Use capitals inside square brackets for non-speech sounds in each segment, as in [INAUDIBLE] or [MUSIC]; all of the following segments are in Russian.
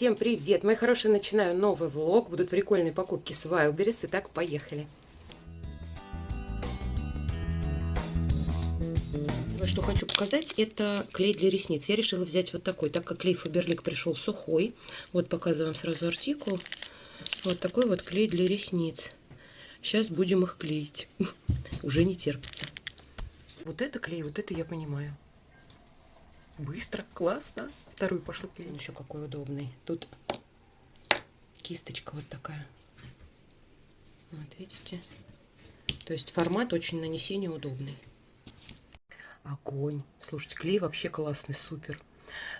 Всем привет, мои хорошие, начинаю новый влог. Будут прикольные покупки с Wildberries. Итак, поехали. Что хочу показать, это клей для ресниц. Я решила взять вот такой, так как клей Фаберлик пришел сухой. Вот показываю вам сразу артикул. Вот такой вот клей для ресниц. Сейчас будем их клеить. [LAUGHS] Уже не терпится. Вот это клей, вот это я понимаю. Быстро, классно. Вторую пошла клеить. Еще какой удобный. Тут кисточка вот такая. Вот видите? То есть формат очень нанесения удобный. Огонь. Слушайте, клей вообще классный, супер.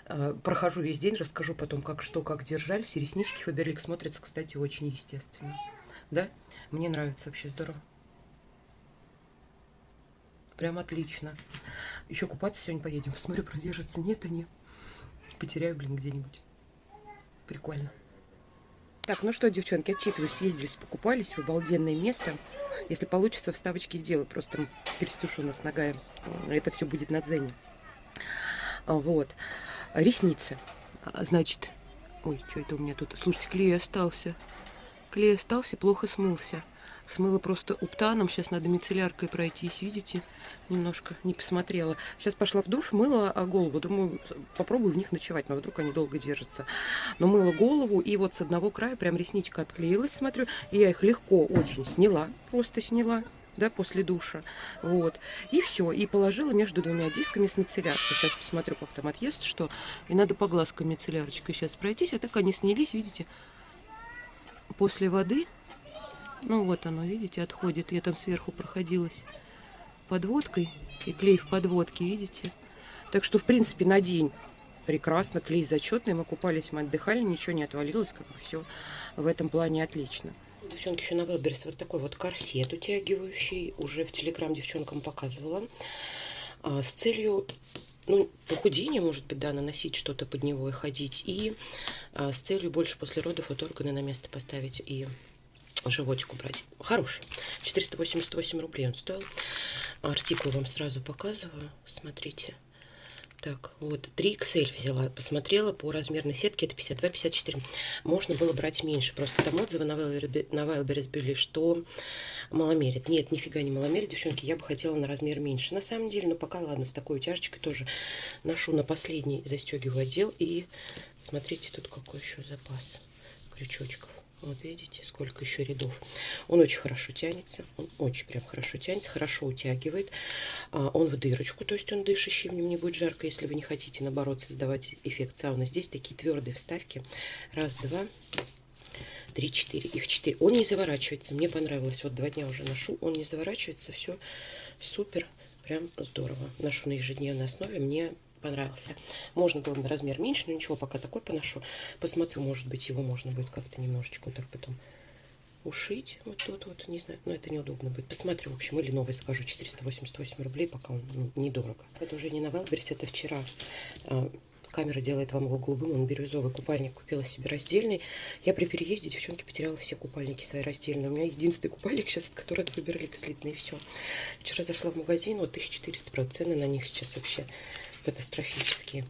А, прохожу весь день, расскажу потом, как что, как держались. Реснички Фаберлик смотрятся, кстати, очень естественно. Да? Мне нравится вообще здорово. Прям отлично. Еще купаться сегодня поедем. Посмотрю, продержится. Нет, они. Потеряю, блин, где-нибудь. Прикольно. Так, ну что, девчонки, отчитываюсь. Съездились, покупались в обалденное место. Если получится, вставочки сделаю. Просто перестушу нас ногами. Это все будет на дзене. А, вот. Ресницы. А, значит... Ой, что это у меня тут? Слушайте, клей остался. Клей остался, плохо смылся. Смыла просто уптаном. Сейчас надо мицелляркой пройтись, видите? Немножко не посмотрела. Сейчас пошла в душ, мыла а, голову. Думаю, попробую в них ночевать, но вдруг они долго держатся. Но мыла голову, и вот с одного края прям ресничка отклеилась, смотрю. И я их легко очень сняла, просто сняла да, после душа. Вот. И все. И положила между двумя дисками с мицелляркой. Сейчас посмотрю, как там отъест, что. И надо по глазкам мицеллярочкой сейчас пройтись. А так они снялись, видите, после воды ну вот оно, видите, отходит. Я там сверху проходилась подводкой. И клей в подводке, видите. Так что, в принципе, на день прекрасно. Клей зачетный. Мы купались, мы отдыхали, ничего не отвалилось. Как бы все в этом плане отлично. Девчонки, еще на Велберс вот такой вот корсет утягивающий. Уже в Телеграм девчонкам показывала. А, с целью ну, похудение, может быть, да, наносить что-то под него и ходить. И а, с целью больше после родов вот органы на место поставить и животик убрать. Хороший. 488 рублей он стоил. Артикул вам сразу показываю. Смотрите. Так, вот 3XL взяла, посмотрела по размерной сетке, это 52-54. Можно было брать меньше, просто там отзывы на Wildberries были, что маломерит. Нет, нифига не маломерит, девчонки, я бы хотела на размер меньше. На самом деле, но пока ладно, с такой утяжечкой тоже ношу на последний, застегиваю отдел. И смотрите, тут какой еще запас крючочков. Вот видите, сколько еще рядов. Он очень хорошо тянется. Он очень прям хорошо тянется, хорошо утягивает. А, он в дырочку, то есть он дышащий, в нем не будет жарко, если вы не хотите, наоборот, создавать эффект сауны. Здесь такие твердые вставки. Раз, два, три, четыре. Их четыре. Он не заворачивается. Мне понравилось. Вот два дня уже ношу. Он не заворачивается. Все супер. Прям здорово. Ношу на ежедневной основе. Мне понравился. Можно было на размер меньше, но ничего, пока такой поношу. Посмотрю, может быть, его можно будет как-то немножечко вот так потом ушить. Вот тут вот, не знаю, но это неудобно будет. Посмотрю, в общем, или новый закажу. 488 рублей, пока он ну, недорого. Это уже не на Wildberries, это вчера. А, камера делает вам его голубым, он бирюзовый купальник. Купила себе раздельный. Я при переезде, девчонки, потеряла все купальники свои раздельные. У меня единственный купальник сейчас, который от Фаберлик слитный, и все. Вчера зашла в магазин, вот 1400, правда, цены на них сейчас вообще катастрофические.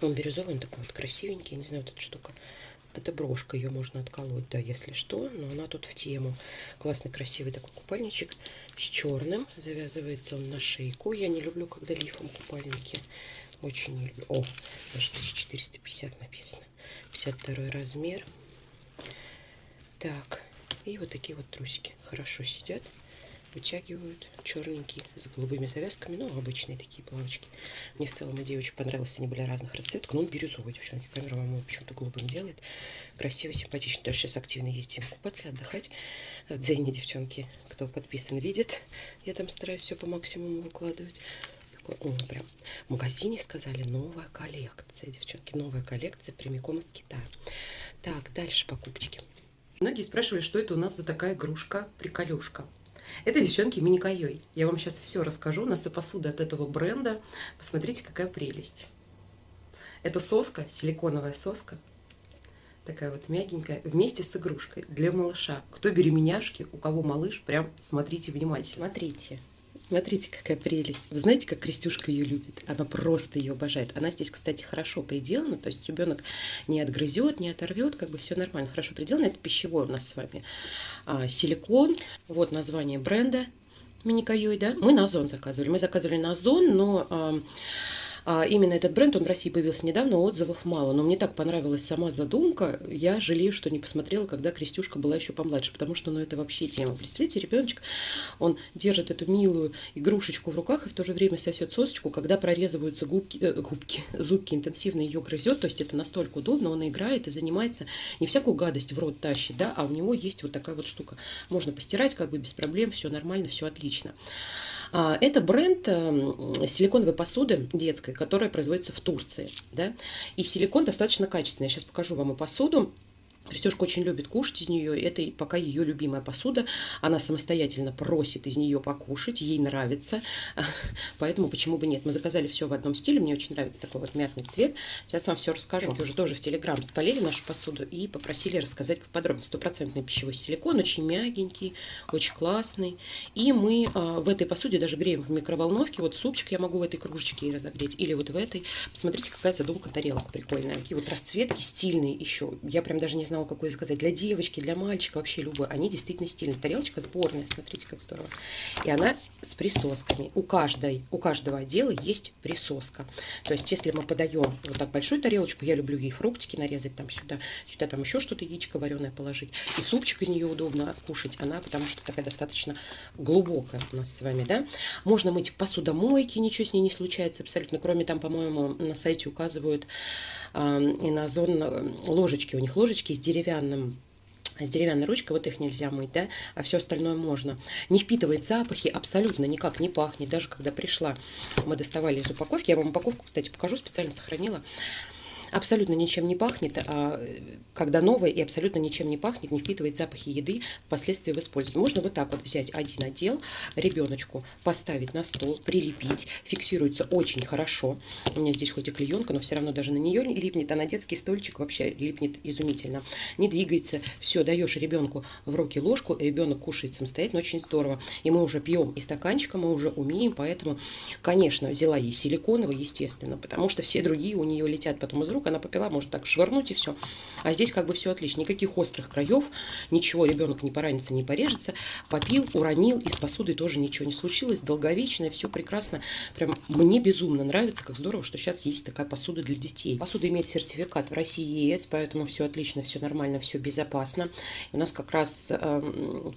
Он бирюзовый, он такой вот красивенький. Не знаю, вот эта штука. Это брошка, ее можно отколоть, да, если что. Но она тут в тему. Классный, красивый такой купальничек с черным. Завязывается он на шейку. Я не люблю, когда лифом купальники. Очень не люблю. О, даже 1450 написано. 52 размер. Так, и вот такие вот трусики. Хорошо сидят вытягивают черненькие с голубыми завязками, ну, обычные такие плавочки. Мне в целом идея очень понравилась, они были разных расцветок, но он бирюзовый, девчонки, камера вам почему-то голубым делает. Красиво, симпатично, даже сейчас активно ездим купаться, отдыхать. В Дзене, девчонки, кто подписан, видит, я там стараюсь все по максимуму выкладывать. О, прям в магазине сказали, новая коллекция, девчонки, новая коллекция прямиком из Китая. Так, дальше покупочки. Многие спрашивали, что это у нас за такая игрушка, приколюшка. Это, девчонки, мини-кайой. Я вам сейчас все расскажу. У нас и посуда от этого бренда. Посмотрите, какая прелесть. Это соска, силиконовая соска. Такая вот мягенькая, вместе с игрушкой для малыша. Кто беременяшки, у кого малыш, прям смотрите внимательно. Смотрите. Смотрите, какая прелесть. Вы знаете, как Крестюшка ее любит? Она просто ее обожает. Она здесь, кстати, хорошо приделана, то есть ребенок не отгрызет, не оторвет, как бы все нормально, хорошо приделано. Это пищевой у нас с вами а, силикон. Вот название бренда Миникаюй, да? Мы на Озон заказывали. Мы заказывали на Озон, но... А, а именно этот бренд, он в России появился недавно, отзывов мало. Но мне так понравилась сама задумка. Я жалею, что не посмотрела, когда Крестюшка была еще помладше, потому что, ну, это вообще тема. Представляете, ребеночек, он держит эту милую игрушечку в руках и в то же время сосет сосочку, когда прорезываются губки, э, губки [LAUGHS] зубки, интенсивно ее грызет. То есть это настолько удобно, он играет и занимается, не всякую гадость в рот тащит, да, а у него есть вот такая вот штука. Можно постирать как бы без проблем, все нормально, все отлично. А, это бренд эм, силиконовой посуды детской, которая производится в Турции. Да? И силикон достаточно качественный. Я сейчас покажу вам и посуду. Крестюшка очень любит кушать из нее. Это пока ее любимая посуда. Она самостоятельно просит из нее покушать. Ей нравится. [LAUGHS] Поэтому почему бы нет. Мы заказали все в одном стиле. Мне очень нравится такой вот мятный цвет. Сейчас вам все расскажу. Уже тоже в Телеграм спалили нашу посуду и попросили рассказать поподробнее. Стопроцентный пищевой силикон. Очень мягенький, очень классный. И мы а, в этой посуде даже греем в микроволновке. Вот супчик я могу в этой кружечке разогреть. Или вот в этой. Посмотрите, какая задумка тарелок прикольная. Такие вот расцветки стильные еще. Я прям даже не знала, знала, какой заказать. Для девочки, для мальчика, вообще любой. Они действительно стильные. Тарелочка сборная, смотрите, как здорово. И она с присосками. У, каждой, у каждого отдела есть присоска. То есть, если мы подаем вот так большую тарелочку, я люблю ей фруктики нарезать там сюда, сюда там еще что-то, яичко вареное положить. И супчик из нее удобно кушать. Она, потому что такая достаточно глубокая у нас с вами, да. Можно мыть в посудомойке, ничего с ней не случается абсолютно. Кроме там, по-моему, на сайте указывают э, и на зон ложечки. У них ложечки с деревянным с деревянной ручкой, вот их нельзя мыть, да, а все остальное можно. Не впитывает запахи, абсолютно никак не пахнет. Даже когда пришла, мы доставали из упаковки, я вам упаковку, кстати, покажу, специально сохранила абсолютно ничем не пахнет, а когда новое и абсолютно ничем не пахнет, не впитывает запахи еды впоследствии в использовании. Можно вот так вот взять один отдел, ребеночку поставить на стол, прилепить, фиксируется очень хорошо. У меня здесь хоть и клеенка, но все равно даже на нее липнет, а на детский стольчик вообще липнет изумительно. Не двигается, все, даешь ребенку в руки ложку, ребенок кушает самостоятельно, очень здорово. И мы уже пьем из стаканчика, мы уже умеем, поэтому, конечно, взяла ей силиконовый, естественно, потому что все другие у нее летят потом из рук, вдруг она попила, может так швырнуть и все. А здесь как бы все отлично. Никаких острых краев, ничего, ребенок не поранится, не порежется. Попил, уронил, и с посудой тоже ничего не случилось. Долговечное, все прекрасно. Прям мне безумно нравится, как здорово, что сейчас есть такая посуда для детей. Посуда имеет сертификат в России ЕС, поэтому все отлично, все нормально, все безопасно. И у нас как раз... Эм,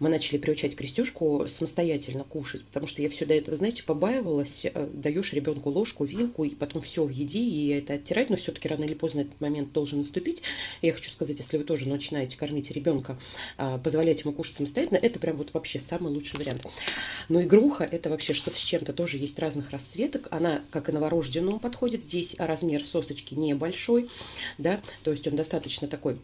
мы начали приучать Крестюшку самостоятельно кушать, потому что я все до этого, знаете, побаивалась, э, даешь ребенку ложку, вилку, и потом все в еде, и это оттирать, но все-таки рано или поздно этот момент должен наступить. Я хочу сказать, если вы тоже начинаете кормить ребенка, а, позволять ему кушать самостоятельно, это прям вот вообще самый лучший вариант. Но игруха, это вообще что-то с чем-то, тоже есть разных расцветок, она как и новорожденному подходит, здесь размер сосочки небольшой, да, то есть он достаточно такой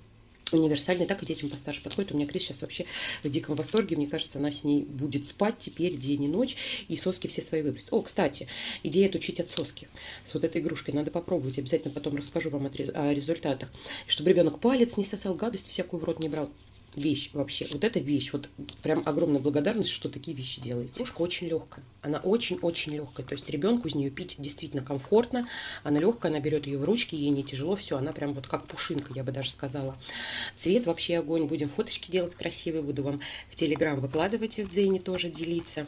универсальный, так и детям постарше подходит. У меня Крис сейчас вообще в диком восторге. Мне кажется, она с ней будет спать теперь день и ночь, и соски все свои выбросит. О, кстати, идея учить от соски. С вот этой игрушкой надо попробовать. Обязательно потом расскажу вам о результатах. Чтобы ребенок палец не сосал, гадость всякую в рот не брал вещь вообще. Вот эта вещь, вот прям огромная благодарность, что такие вещи делаете. Кружка очень легкая. Она очень-очень легкая. То есть ребенку из нее пить действительно комфортно. Она легкая, она берет ее в ручки, ей не тяжело, все. Она прям вот как пушинка, я бы даже сказала. Цвет вообще огонь. Будем фоточки делать красивые. Буду вам в Телеграм выкладывать в Дзене тоже делиться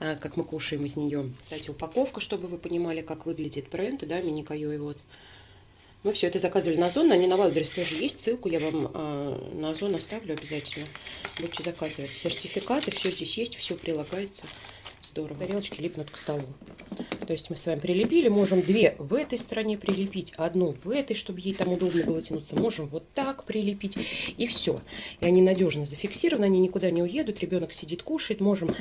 а, как мы кушаем из нее. Кстати, упаковка, чтобы вы понимали, как выглядит бренд, да, Minikoioi вот. Мы все это заказывали на Озон, они на Wildberries тоже есть, ссылку я вам э, на Озон оставлю обязательно. Будете заказывать. Сертификаты, все здесь есть, все прилагается. Здорово. Тарелочки липнут к столу. То есть мы с вами прилепили, можем две в этой стороне прилепить, одну в этой, чтобы ей там удобно было тянуться. Можем вот так прилепить, и все. И они надежно зафиксированы, они никуда не уедут, ребенок сидит, кушает. Можем...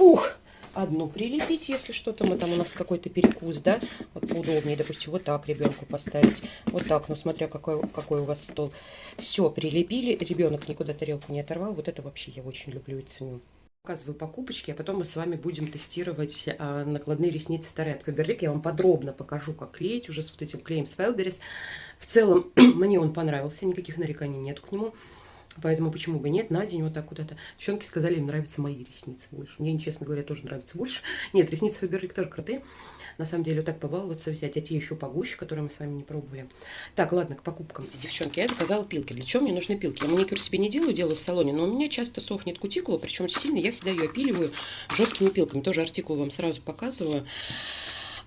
Ух! Одну прилепить, если что-то мы там у нас какой-то перекус, да, вот поудобнее, допустим, вот так ребенку поставить, вот так, ну смотря какой, какой у вас стол. Все, прилепили, ребенок никуда тарелку не оторвал, вот это вообще я очень люблю и ценю. Показываю покупочки, а потом мы с вами будем тестировать а, накладные ресницы Таре от Faberlic. Я вам подробно покажу, как клеить уже с вот этим клеем с Wildberries. В целом, [CLEARS THROAT] мне он понравился, никаких нареканий нет к нему. Поэтому почему бы нет, на день вот так куда-то. Девчонки сказали, им нравятся мои ресницы больше. Мне, честно говоря, тоже нравится больше. [LAUGHS] Нет, ресницы Фаберлик тоже крутые. На самом деле, вот так побаловаться взять. А те еще погуще, которые мы с вами не пробовали. Так, ладно, к покупкам. Девчонки, я заказала пилки. Для чего мне нужны пилки? Я маникюр себе не делаю, делаю в салоне, но у меня часто сохнет кутикула, причем сильно. Я всегда ее опиливаю жесткими пилками. Тоже артикул вам сразу показываю.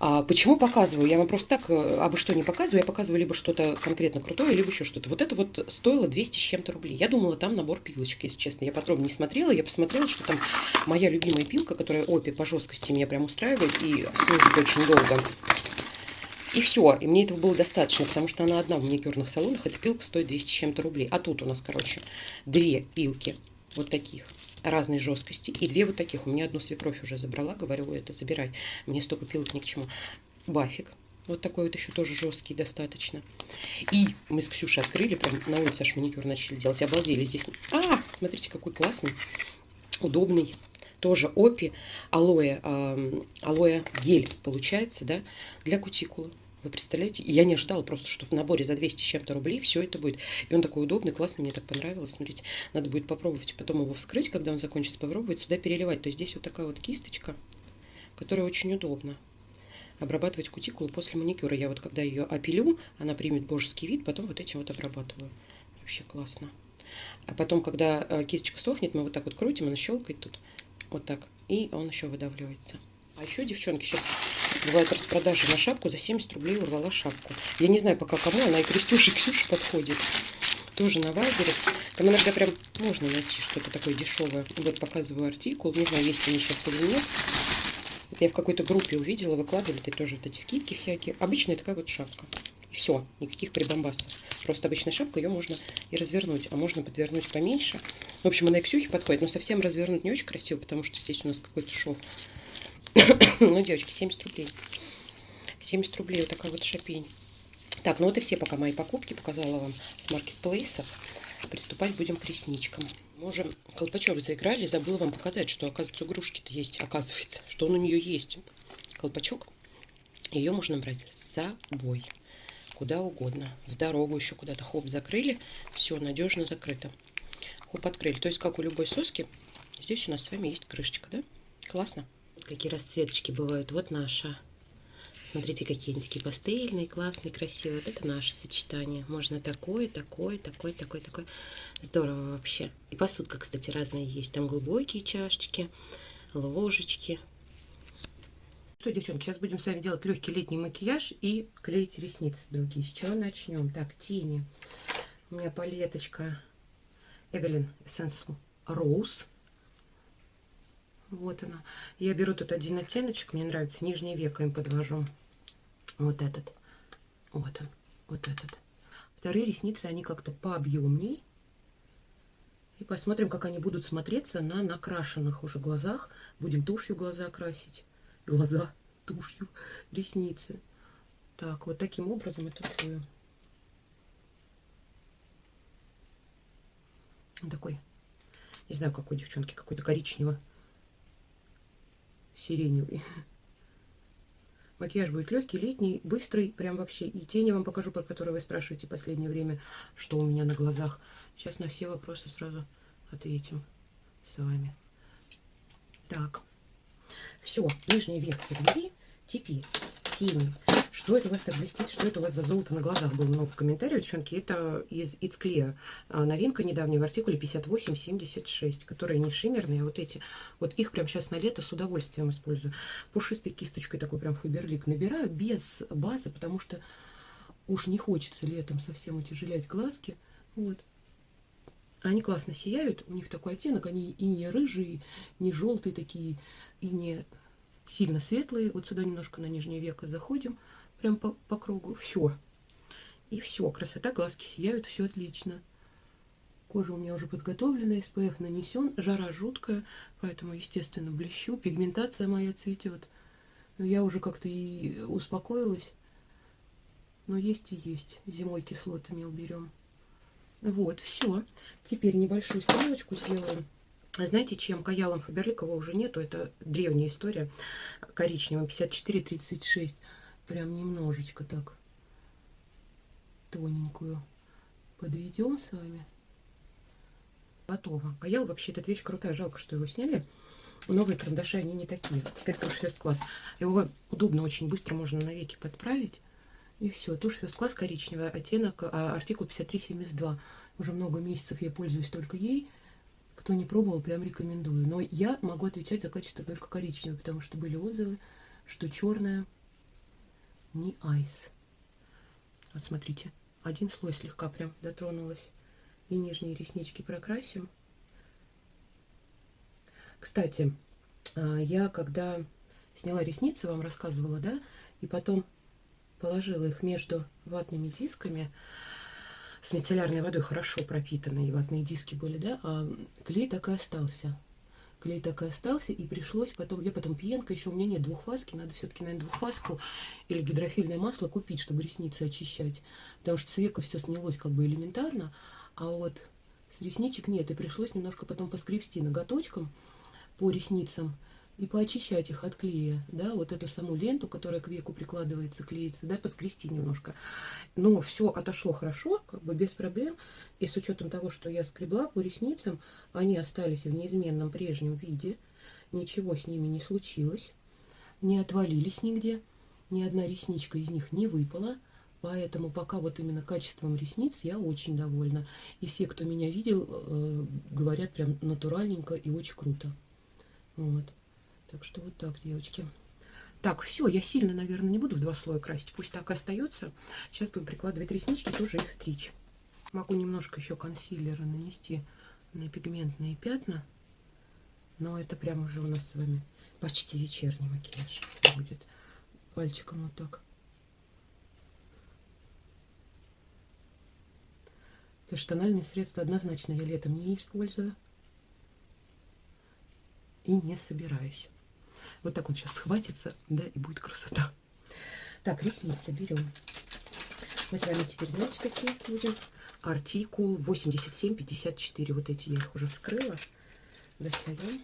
А почему показываю? Я вам просто так, э, а вы что не показываю? Я показываю либо что-то конкретно крутое, либо еще что-то. Вот это вот стоило 200 с чем-то рублей. Я думала, там набор пилочек, если честно. Я подробно не смотрела. Я посмотрела, что там моя любимая пилка, которая опи по жесткости меня прям устраивает и служит очень долго. И все, и мне этого было достаточно, потому что она одна в маникюрных салонах, эта пилка стоит 200 с чем-то рублей. А тут у нас, короче, две пилки вот таких разной жесткости. И две вот таких. У меня одну свекровь уже забрала. Говорю, это забирай. Мне столько пилок ни к чему. Бафик. Вот такой вот еще тоже жесткий достаточно. И мы с Ксюшей открыли, прям на улице аж маникюр начали делать. Обалдели здесь. А, смотрите, какой классный, удобный. Тоже опи, алоэ, э, алоэ гель получается, да, для кутикулы. Вы представляете? Я не ожидала просто, что в наборе за 200 с чем-то рублей все это будет. И он такой удобный, классный, мне так понравилось. Смотрите, надо будет попробовать потом его вскрыть, когда он закончится, попробовать сюда переливать. То есть здесь вот такая вот кисточка, которая очень удобна. Обрабатывать кутикулу после маникюра. Я вот когда ее опилю, она примет божеский вид, потом вот этим вот обрабатываю. Вообще классно. А потом, когда э, кисточка сохнет, мы вот так вот крутим, она щелкает тут. Вот так. И он еще выдавливается. А еще, девчонки, сейчас бывает распродажи на шапку. За 70 рублей урвала шапку. Я не знаю пока кому, она и Крестюше, и Ксюше подходит. Тоже на Вайберес. Там иногда прям можно найти что-то такое дешевое. Вот показываю артикул. Не знаю, есть они сейчас или нет. Это я в какой-то группе увидела, выкладывали это тоже вот эти скидки всякие. Обычная такая вот шапка. И все, никаких прибамбасов. Просто обычная шапка, ее можно и развернуть, а можно подвернуть поменьше. В общем, она и Ксюхе подходит, но совсем развернуть не очень красиво, потому что здесь у нас какой-то шов. [COUGHS] ну, девочки, 70 рублей. 70 рублей, вот такая вот шапень. Так, ну вот и все пока мои покупки показала вам с маркетплейсов. Приступать будем к ресничкам. Мы уже колпачок заиграли, забыла вам показать, что, оказывается, игрушки-то есть, оказывается, что он у нее есть. Колпачок, ее можно брать с собой, куда угодно. В дорогу еще куда-то, хоп, закрыли, все, надежно закрыто. Хоп, открыли. То есть, как у любой соски, здесь у нас с вами есть крышечка, да? Классно какие расцветочки бывают. Вот наша. Смотрите, какие они такие пастельные, классные, красивые. Вот это наше сочетание. Можно такое, такое, такое, такое, такое. Здорово вообще. И посудка, кстати, разная есть. Там глубокие чашечки, ложечки. Что, девчонки, сейчас будем с вами делать легкий летний макияж и клеить ресницы другие. С чего начнем? Так, тени. У меня палеточка Evelyn Essential Rose. Вот она. Я беру тут один оттеночек, мне нравится, нижнее веко им подвожу. Вот этот. Вот он, вот этот. Вторые ресницы, они как-то пообъемней. И посмотрим, как они будут смотреться на накрашенных уже глазах. Будем тушью глаза красить. Глаза тушью, ресницы. Так, вот таким образом это тушую. Такой, не знаю, какой девчонки, какой-то коричневый сиреневый. [LAUGHS] Макияж будет легкий, летний, быстрый, прям вообще. И тени вам покажу, про которые вы спрашиваете в последнее время, что у меня на глазах. Сейчас на все вопросы сразу ответим с вами. Так, все, нижний век. Теперь тени. Что это у вас так блестит? Что это у вас за золото на глазах? Было много комментариев, девчонки. Это из It's Clear. А, новинка недавняя в артикуле 5876, которые не шиммерные, а вот эти. Вот их прям сейчас на лето с удовольствием использую. Пушистой кисточкой такой прям фаберлик набираю без базы, потому что уж не хочется летом совсем утяжелять глазки. Вот. Они классно сияют, у них такой оттенок, они и не рыжие, не желтые такие, и не сильно светлые. Вот сюда немножко на нижнее веко заходим прям по, по кругу. Все. И все. Красота, глазки сияют, все отлично. Кожа у меня уже подготовлена, SPF нанесен. Жара жуткая, поэтому, естественно, блещу. Пигментация моя цветет. Но я уже как-то и успокоилась. Но есть и есть. Зимой кислотами уберем. Вот, все. Теперь небольшую стрелочку сделаем. Знаете, чем каялом Фаберликова уже нету. Это древняя история. Коричневым 54-36 прям немножечко так тоненькую подведем с вами. Готово. Каял вообще эта вещь крутая. Жалко, что его сняли. Новые карандаши, они не такие. Теперь тушь класс. Его удобно, очень быстро можно на веки подправить. И все. Тушь First класс коричневая, оттенок, а, артикул 5372. Уже много месяцев я пользуюсь только ей. Кто не пробовал, прям рекомендую. Но я могу отвечать за качество только коричневой, потому что были отзывы, что черная не айс. Вот смотрите, один слой слегка прям дотронулась. И нижние реснички прокрасим. Кстати, а, я когда сняла ресницы, вам рассказывала, да, и потом положила их между ватными дисками, с мицеллярной водой хорошо пропитанные ватные диски были, да, а клей так и остался. Клей так и остался, и пришлось потом, я потом пьянка, еще у меня нет двухфаски, надо все-таки, наверное, двухфаску или гидрофильное масло купить, чтобы ресницы очищать, потому что с века все снялось как бы элементарно, а вот с ресничек нет, и пришлось немножко потом поскребсти ноготочком, по ресницам и поочищать их от клея, да, вот эту саму ленту, которая к веку прикладывается, клеится, да, поскрести немножко. Но все отошло хорошо, как бы без проблем, и с учетом того, что я скребла по ресницам, они остались в неизменном прежнем виде, ничего с ними не случилось, не отвалились нигде, ни одна ресничка из них не выпала, Поэтому пока вот именно качеством ресниц я очень довольна. И все, кто меня видел, э, говорят прям натуральненько и очень круто. Вот. Так что вот так, девочки. Так, все, я сильно, наверное, не буду в два слоя красить. Пусть так и остается. Сейчас будем прикладывать реснички, тоже их стричь. Могу немножко еще консилера нанести на пигментные пятна. Но это прям уже у нас с вами почти вечерний макияж будет. Пальчиком вот так. Это что средства однозначно я летом не использую и не собираюсь. Вот так вот сейчас схватится, да, и будет красота. Так, ресницы берем. Мы с вами теперь, знаете, какие будем? Артикул 8754. Вот эти я их уже вскрыла. Достаем.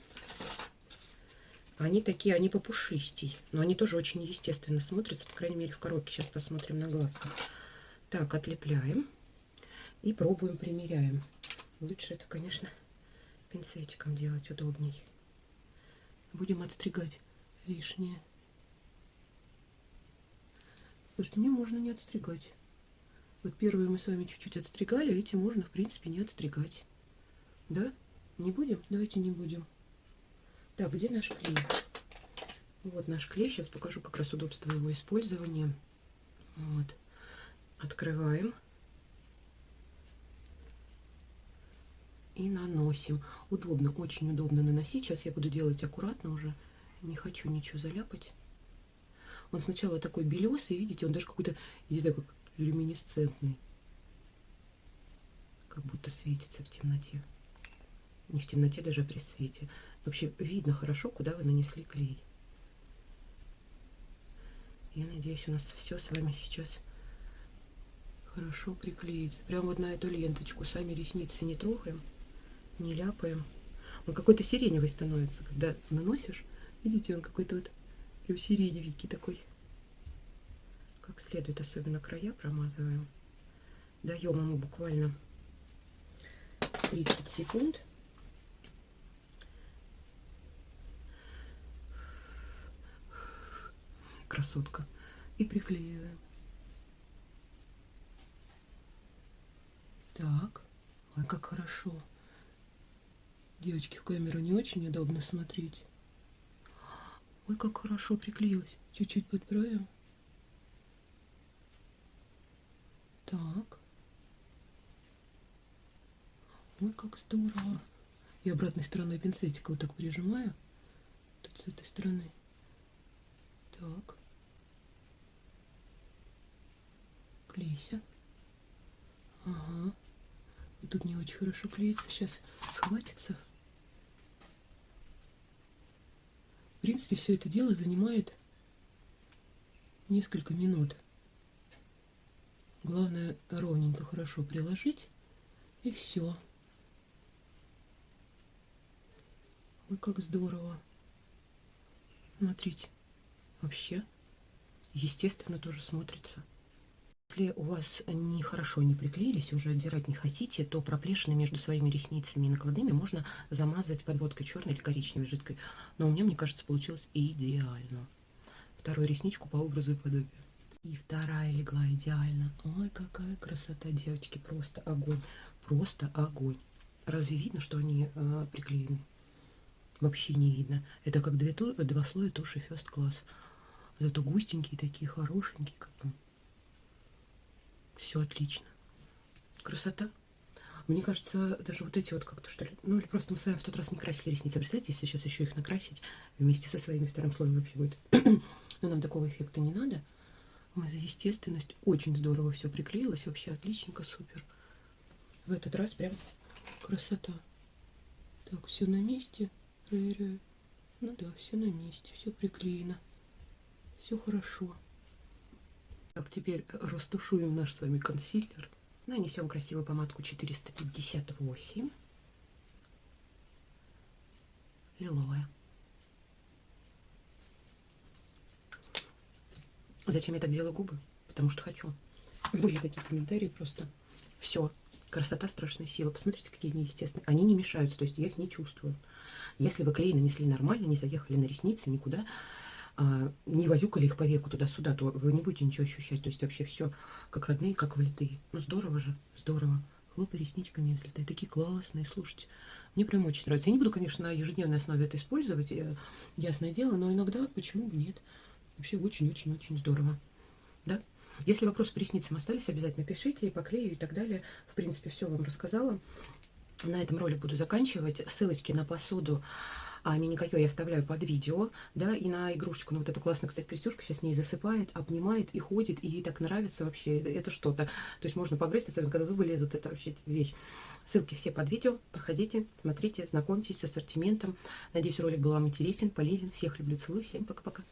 Они такие, они попушистей. Но они тоже очень естественно смотрятся. По крайней мере, в коробке. Сейчас посмотрим на глазках. Так, отлепляем. И пробуем, примеряем. Лучше это, конечно, пинцетиком делать удобней будем отстригать лишнее. Слушайте, мне можно не отстригать. Вот первые мы с вами чуть-чуть отстригали, а эти можно, в принципе, не отстригать. Да? Не будем? Давайте не будем. Так, где наш клей? Вот наш клей. Сейчас покажу как раз удобство его использования. Вот. Открываем. и наносим. Удобно, очень удобно наносить. Сейчас я буду делать аккуратно уже. Не хочу ничего заляпать. Он сначала такой белесый, видите, он даже какой-то, не знаю, как люминесцентный. Как будто светится в темноте. Не в темноте, даже при свете. Вообще видно хорошо, куда вы нанесли клей. Я надеюсь, у нас все с вами сейчас хорошо приклеится. Прям вот на эту ленточку. Сами ресницы не трогаем не ляпаем. Он какой-то сиреневый становится, когда наносишь. Видите, он какой-то вот прям сиреневенький такой. Как следует, особенно края промазываем. Даем ему буквально 30 секунд. Красотка. И приклеиваем. Так. Ой, как хорошо. Девочки, в камеру не очень удобно смотреть. Ой, как хорошо приклеилась. Чуть-чуть подправим. Так. Ой, как здорово. И обратной стороной пинцетика вот так прижимаю. Тут с этой стороны. Так. Клейся. Ага. Тут не очень хорошо клеится. Сейчас схватится. В принципе, все это дело занимает несколько минут. Главное ровненько хорошо приложить. И все. Ой, как здорово. Смотрите. Вообще, естественно, тоже смотрится. Если у вас нехорошо не приклеились, уже отдирать не хотите, то проплешины между своими ресницами и накладными можно замазать подводкой черной или коричневой жидкой. Но у меня, мне кажется, получилось идеально. Вторую ресничку по образу и подобию. И вторая легла идеально. Ой, какая красота, девочки, просто огонь. Просто огонь. Разве видно, что они э, приклеены? Вообще не видно. Это как две, два слоя туши First Class. Зато густенькие такие, хорошенькие, как бы. Все отлично. Красота. Мне кажется, даже вот эти вот как-то что ли, ну или просто мы с вами в тот раз не красили ресницы. Представляете, если сейчас еще их накрасить вместе со своими вторым слоем вообще будет. [CLEARS THROAT] Но нам такого эффекта не надо. Мы за естественность. Очень здорово все приклеилось. Вообще отличненько, супер. В этот раз прям красота. Так, все на месте. Проверяю. Ну да, все на месте. Все приклеено. Все хорошо. Так, теперь растушуем наш с вами консилер. Нанесем красивую помадку 458. Лиловая. Зачем я так делаю губы? Потому что хочу. Были такие комментарии просто. Все. Красота страшная сила. Посмотрите, какие они естественные. Они не мешаются, то есть я их не чувствую. Если вы клей нанесли нормально, не заехали на ресницы, никуда, не возюкали их по веку туда-сюда, то вы не будете ничего ощущать. То есть вообще все как родные, как влитые. Ну здорово же, здорово. Хлопай ресничками, ты такие классные, слушайте. Мне прям очень нравится. Я не буду, конечно, на ежедневной основе это использовать, я, ясное дело, но иногда почему бы нет. Вообще очень-очень-очень здорово. Да? Если вопросы по ресницам остались, обязательно пишите, по клею и так далее. В принципе, все вам рассказала. На этом ролик буду заканчивать. Ссылочки на посуду а мини-койо я оставляю под видео, да, и на игрушечку, ну вот эту классную, кстати, крестюшка сейчас с ней засыпает, обнимает и ходит, и ей так нравится вообще, это что-то. То есть можно погрызть, особенно когда зубы лезут, это вообще вещь. Ссылки все под видео, проходите, смотрите, знакомьтесь с ассортиментом. Надеюсь, ролик был вам интересен, полезен. Всех люблю, целую, всем пока-пока.